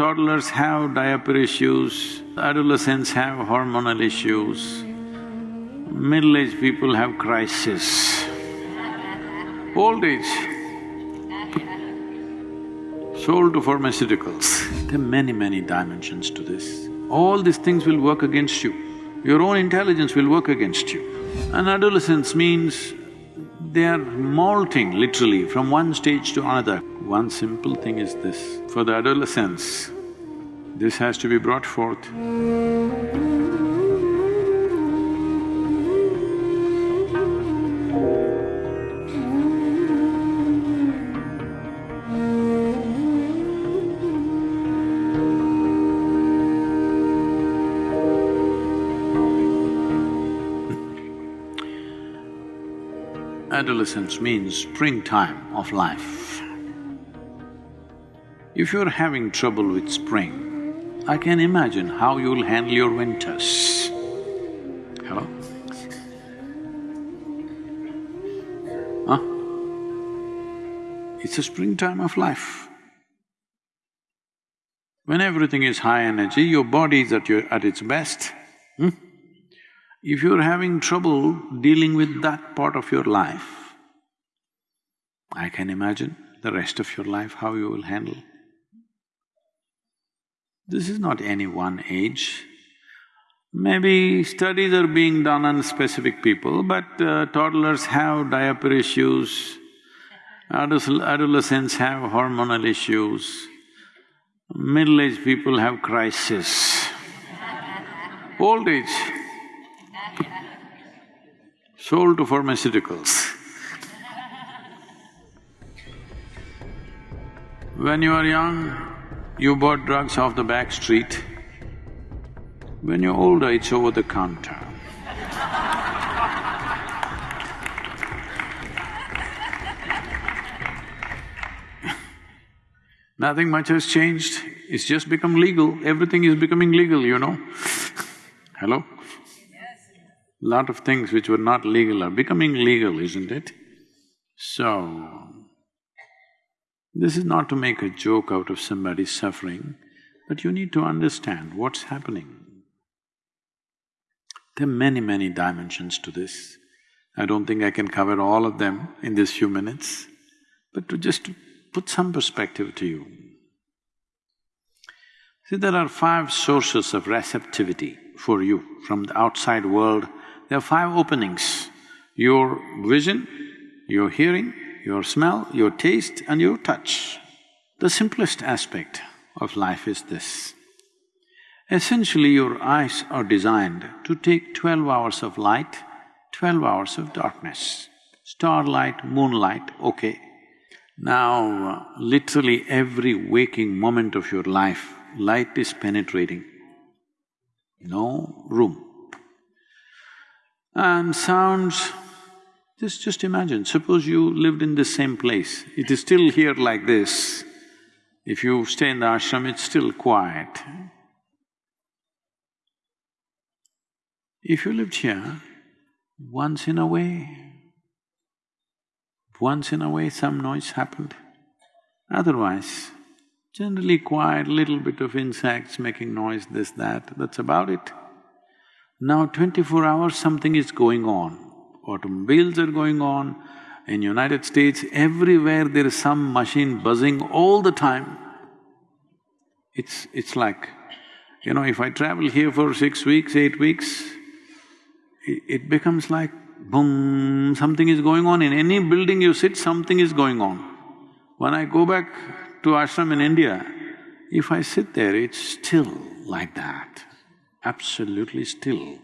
toddlers have diaper issues, adolescents have hormonal issues, middle-aged people have crisis, old age, sold to pharmaceuticals. There are many, many dimensions to this. All these things will work against you. Your own intelligence will work against you. And adolescence means they are molting literally from one stage to another. One simple thing is this, for the adolescents, this has to be brought forth. Adolescence means springtime of life. If you're having trouble with spring, I can imagine how you'll handle your winters. Hello? Huh? It's a springtime of life. When everything is high energy, your body is at your… at its best. Hmm? If you're having trouble dealing with that part of your life, I can imagine the rest of your life how you will handle. This is not any one age. Maybe studies are being done on specific people, but uh, toddlers have diaper issues, adolescents have hormonal issues, middle-aged people have crisis, old age sold to pharmaceuticals. when you are young, you bought drugs off the back street. When you're older, it's over the counter. Nothing much has changed, it's just become legal, everything is becoming legal, you know. Hello? lot of things which were not legal are becoming legal, isn't it? So, this is not to make a joke out of somebody's suffering, but you need to understand what's happening. There are many, many dimensions to this. I don't think I can cover all of them in these few minutes, but to just put some perspective to you. See, there are five sources of receptivity for you from the outside world there are five openings. Your vision, your hearing, your smell, your taste and your touch. The simplest aspect of life is this. Essentially, your eyes are designed to take twelve hours of light, twelve hours of darkness. Starlight, moonlight, okay. Now, uh, literally every waking moment of your life, light is penetrating. No room and sounds, just… just imagine, suppose you lived in the same place, it is still here like this. If you stay in the ashram, it's still quiet. If you lived here, once in a way, once in a way some noise happened. Otherwise, generally quiet, little bit of insects making noise, this, that, that's about it. Now twenty-four hours something is going on. Automobiles are going on, in United States, everywhere there is some machine buzzing all the time. It's… it's like, you know, if I travel here for six weeks, eight weeks, it, it becomes like boom, something is going on. In any building you sit, something is going on. When I go back to ashram in India, if I sit there, it's still like that absolutely still,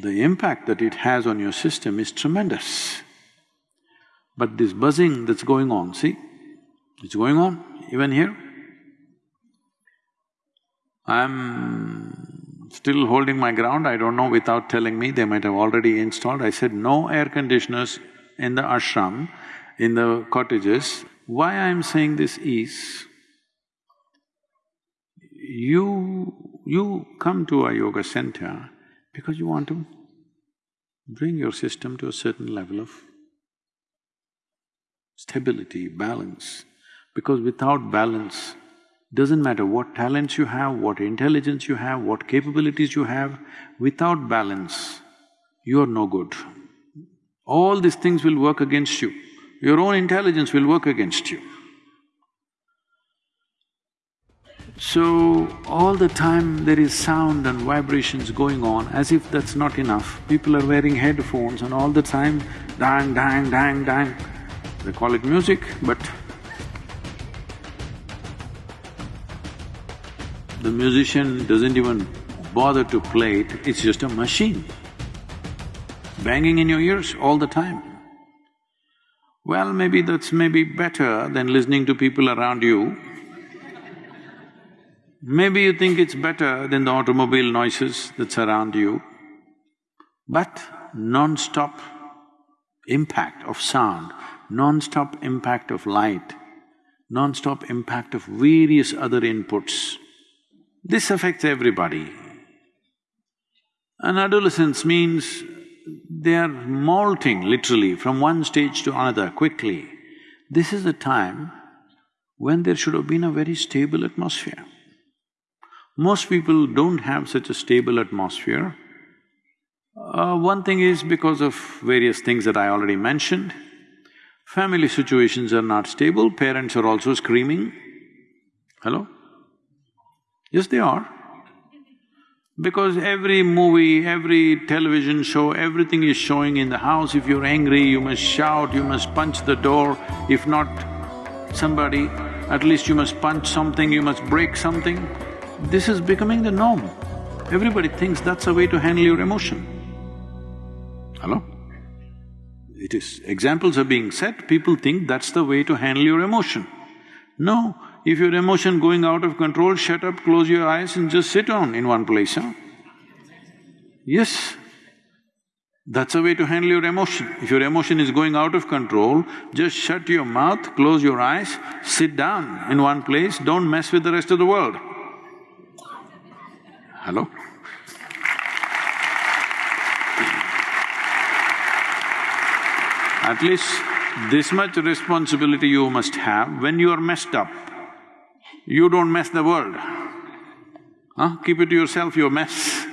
the impact that it has on your system is tremendous. But this buzzing that's going on, see, it's going on even here. I'm still holding my ground, I don't know without telling me, they might have already installed. I said, no air conditioners in the ashram, in the cottages. Why I'm saying this is, you… you come to a yoga center because you want to bring your system to a certain level of stability, balance. Because without balance, Doesn't matter what talents you have, what intelligence you have, what capabilities you have, without balance, you are no good. All these things will work against you. Your own intelligence will work against you. So, all the time there is sound and vibrations going on, as if that's not enough. People are wearing headphones and all the time, dang, dang, dang, dang. They call it music, but the musician doesn't even bother to play it, it's just a machine banging in your ears all the time. Well, maybe that's maybe better than listening to people around you Maybe you think it's better than the automobile noises that surround you, but non-stop impact of sound, non-stop impact of light, non-stop impact of various other inputs, this affects everybody. And adolescence means they are molting literally from one stage to another quickly. This is the time when there should have been a very stable atmosphere. Most people don't have such a stable atmosphere. Uh, one thing is because of various things that I already mentioned. Family situations are not stable, parents are also screaming. Hello? Yes, they are. Because every movie, every television show, everything is showing in the house. If you're angry, you must shout, you must punch the door. If not somebody, at least you must punch something, you must break something. This is becoming the norm. Everybody thinks that's a way to handle your emotion. Hello? It is… examples are being set, people think that's the way to handle your emotion. No, if your emotion going out of control, shut up, close your eyes and just sit on in one place, huh? Yes, that's a way to handle your emotion. If your emotion is going out of control, just shut your mouth, close your eyes, sit down in one place, don't mess with the rest of the world. Hello? At least this much responsibility you must have when you are messed up. You don't mess the world. Huh? Keep it to yourself, your mess.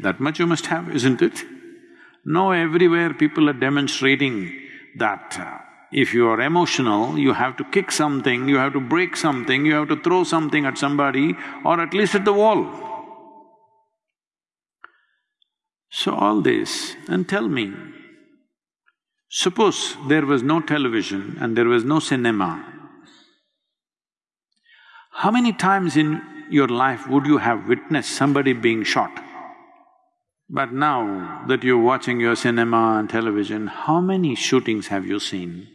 That much you must have, isn't it? No, everywhere people are demonstrating that uh, if you are emotional, you have to kick something, you have to break something, you have to throw something at somebody or at least at the wall. So all this, and tell me, suppose there was no television and there was no cinema, how many times in your life would you have witnessed somebody being shot? But now that you're watching your cinema and television, how many shootings have you seen?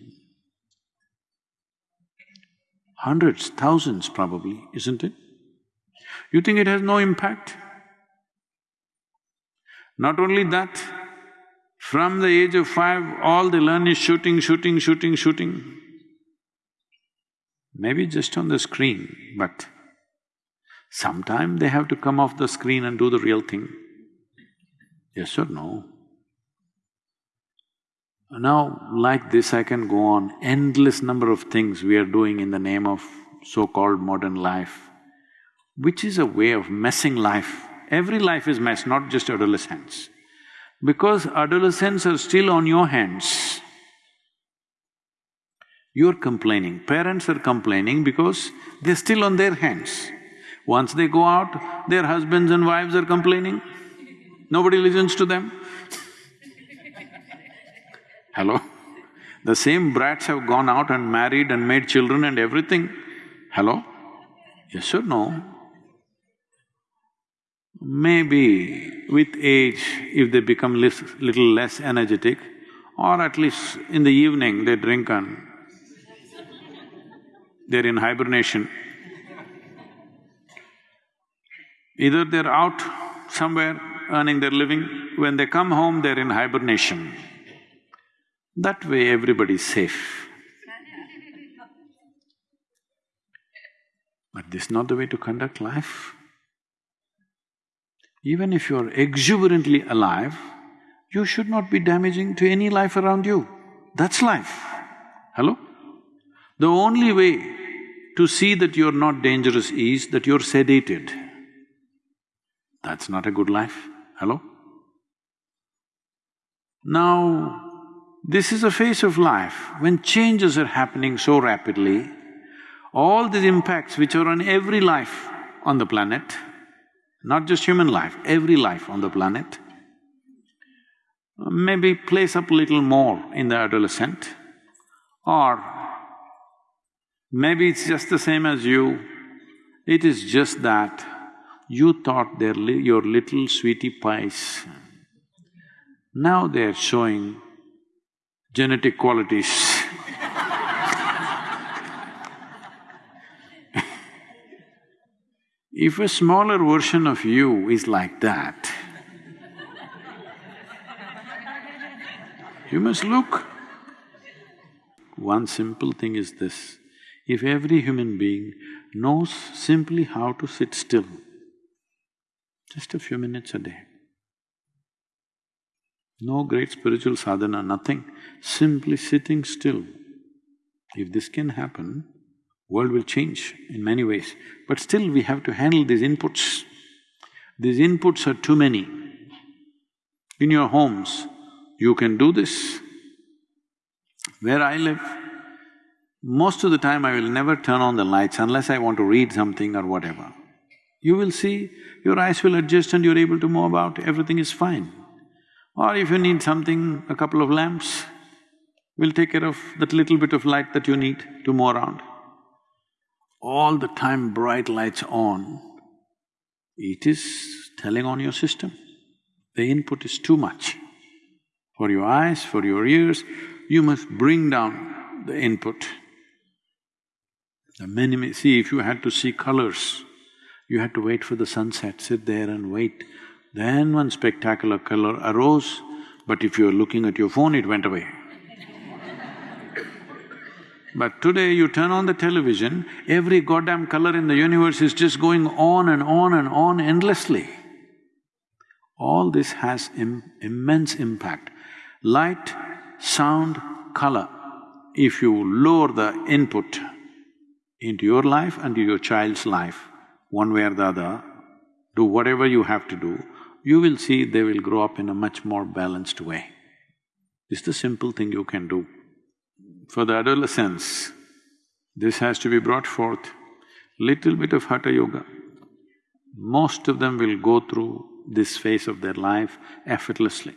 Hundreds, thousands probably, isn't it? You think it has no impact? Not only that, from the age of five, all they learn is shooting, shooting, shooting, shooting. Maybe just on the screen, but sometime they have to come off the screen and do the real thing. Yes or no? Now, like this I can go on, endless number of things we are doing in the name of so-called modern life, which is a way of messing life Every life is mess, not just adolescence. Because adolescents are still on your hands. You're complaining, parents are complaining because they're still on their hands. Once they go out, their husbands and wives are complaining. Nobody listens to them. Hello? The same brats have gone out and married and made children and everything. Hello? Yes or no? Maybe with age, if they become little less energetic, or at least in the evening they drink and they're in hibernation. Either they're out somewhere earning their living, when they come home they're in hibernation. That way everybody's safe. But this is not the way to conduct life. Even if you're exuberantly alive, you should not be damaging to any life around you. That's life. Hello? The only way to see that you're not dangerous is that you're sedated. That's not a good life, hello? Now, this is a phase of life when changes are happening so rapidly, all these impacts which are on every life on the planet, not just human life, every life on the planet, maybe place up a little more in the adolescent. Or maybe it's just the same as you, it is just that you thought they're li your little sweetie pies. Now they're showing genetic qualities If a smaller version of you is like that, you must look. One simple thing is this, if every human being knows simply how to sit still, just a few minutes a day, no great spiritual sadhana, nothing, simply sitting still. If this can happen, world will change in many ways, but still we have to handle these inputs. These inputs are too many. In your homes, you can do this. Where I live, most of the time I will never turn on the lights unless I want to read something or whatever. You will see, your eyes will adjust and you're able to move about, everything is fine. Or if you need something, a couple of lamps will take care of that little bit of light that you need to move around all the time bright lights on, it is telling on your system. The input is too much. For your eyes, for your ears, you must bring down the input. The many… see, if you had to see colors, you had to wait for the sunset, sit there and wait. Then one spectacular color arose, but if you're looking at your phone, it went away. But today you turn on the television, every goddamn color in the universe is just going on and on and on endlessly. All this has Im immense impact. Light, sound, color. If you lower the input into your life and to your child's life, one way or the other, do whatever you have to do, you will see they will grow up in a much more balanced way. It's the simple thing you can do for the adolescents, this has to be brought forth, little bit of Hatha Yoga. Most of them will go through this phase of their life effortlessly.